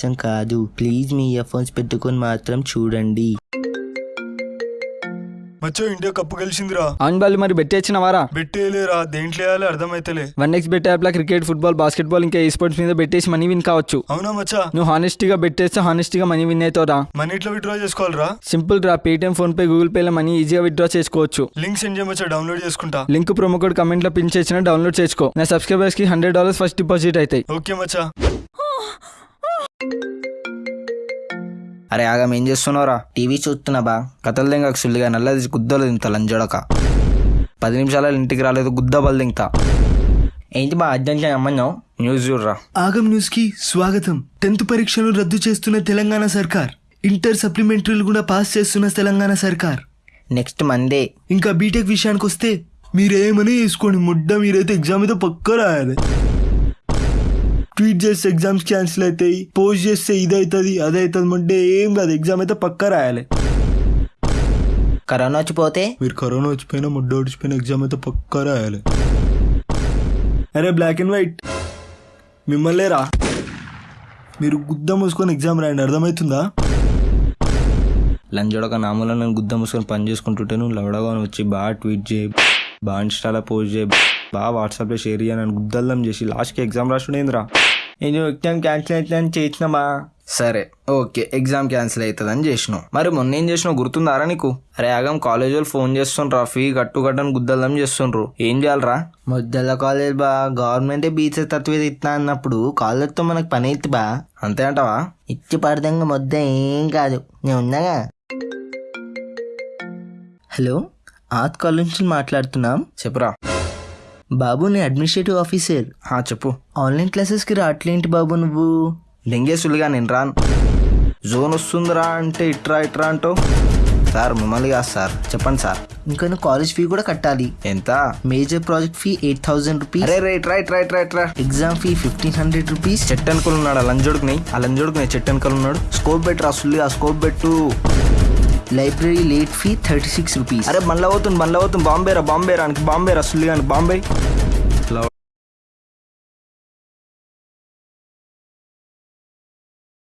కొంచెం కాదు. Please me ear phones పెట్టుకొని మాత్రం చూడండి. మచ్చో ఇండియా కప్పు గెలిచిందిరా. అవును బాలు మరి బెట్టేసిన వారా బెట్టేలేరా దేంట్లో వేయాలి అర్థమైతలే. వన్ ఎక్స్ బెట్ యాప్లో క్రికెట్ ఫుట్బాల్ బాస్కెట్బాల్ ఇంకా ఈ స్పోర్ట్స్ మీద బెట్టేసి మనీ విన్ కావచ్చు. అవునా మచ్చా? నువ్వు హానెస్టీగా బెట్టేస్తే హానెస్టీగా మనీ విన్ అవుతావురా. మనీ ఎట్లా విత్డ్రా చేసుకోవాలిరా? సింపుల్ రా పేటిఎం ఫోన్ పే గూగుల్ పేలో మనీ ఈజీగా విత్డ్రా చేసుకోవచ్చు. లింక్ సెండ్ చేయమచ్చా డౌన్లోడ్ చేసుకుంటా? లింక్ ప్రొమో కోడ్ కమెంట్లో పిన్ చేసిన డౌన్లోడ్ చేసుకో. నా సబ్స్క్రైబర్స్కి హండ్రెడ్ డాలర్స్ ఫస్ట్ డిపాజిట్ అవుతాయి ఓకే మచ్చా. అరే ఆగం ఏం చేస్తున్నావురా? టీవీ చూస్తున్నా బా. కథలు దింగ సుల్లిగా నల్లది గుద్దలు తింటా లంజడక పది నిమిషాలు ఇంటికి రాలేదు గుద్దబలు తింటా. ఏంటి బా అర్జెంట్ అమ్మన్నావు న్యూస్ చూడరా. ఆగం న్యూస్కి స్వాగతం. టెన్త్ పరీక్షలు రద్దు చేస్తున్న తెలంగాణ సర్కార్. ఇంటర్ సప్లిమెంటరీలు కూడా పాస్ చేస్తున్న తెలంగాణ సర్కార్. Next Monday. ఇంకా బీటెక్ విషయానికి వస్తే మీరేమని వేసుకోండి ముడ్డ మీరైతే ఎగ్జామ్ అయితే పక్క రాయాలి. ట్వీట్ చేస్తే ఎగ్జామ్స్ క్యాన్సిల్ అవుతాయి పోస్ట్ చేస్తే ఇది అవుతుంది అది అవుతుంది ముడ్డే ఏం కాదు ఎగ్జామ్ అయితే పక్క రాయాలి. కరోనా వచ్చిపోతే? మీరు కరోనా వచ్చిపోయినా ముడ్డ వచ్చిపోయిన ఎగ్జామ్ అయితే పక్క రాయాలి. అరే బ్లాక్ అండ్ వైట్ మిమ్మల్నే రా. మీరు గుద్ద మూసుకొని ఎగ్జామ్ రాయండి అర్థమవుతుందా? లంజడక నామూల నేను గుద్ద మూసుకొని పని చేసుకుంటుంటే నువ్వు లవడగా వచ్చి బాగా ట్వీట్ చేయి బాగా ఇన్స్టాలో పోస్ట్ చేయి బాగా వాట్సాప్లో షేర్ చేయి నన్ను గుద్దల్లం చేసి లాస్ట్కి ఎగ్జామ్ రాసుడేంద్రా నేను ఎగ్జామ్ క్యాన్సిల్ అవుతుందని చేసినామా? సరే ఓకే ఎగ్జామ్ క్యాన్సిల్ అవుతుందని చేసినావు. మరి మొన్న ఏం చేసినావు గుర్తుందారా నీకు? అరే ఆగం కాలేజ్ వాళ్ళు ఫోన్ చేస్తుండ్రా ఫీ కట్టు కట్టని గుద్దల్లం చేస్తుండ్రు. ఏం చేయాలరా? ముద్దల కాలేజ్ బా గవర్నమెంట్ బీచ్ తత్వేది ఇస్తా అన్నప్పుడు కాలేజ్తో మనకు పని అయితే బా. అంతే అంటావా? ఇచ్చి పడదంగా మొద్ద ఏం కాదు. నేను ఉన్నాగా? హలో ఆత్ కాలేజ్ నుంచి మాట్లాడుతున్నాం. చెప్పురా. బాబు నేను అడ్మినిస్ట్రేటివ్ ఆఫీసర్. హా చెప్పు. ఆన్లైన్ క్లాసెస్కి రావట్లేంటి బాబు నువ్వు? దెంగేసులుగా నేను రాను. జోన్ వస్తుందిరా అంటే ఇట్రా ఇట్రా అంటూ సార్ మిమ్మల్ని కాదు సార్. చెప్పండి సార్. ఇంకా నువ్వు కాలేజ్ ఫీ కూడా కట్టాలి. ఎంత? Major project fee eight thousand rupees అరే రైట్ రైట్ రైట్ రైట్ రా exam fee fifteen hundred rupees చెట్టు అనుకుని ఉన్నాడు ఆ లంజోడుకుని ఆ లంజోడుకుని చెట్టు అనుకుని ఉన్నాడు. స్కోప్ బెట్ రా సుల్లి ఆ స్కోప్ బెట్టు library late fee thirty six rupees. అరే బండ్ల అవుతుంది బండ్ల అవుతుంది బాంబే రా బాంబేరా బాంబే బాంబే.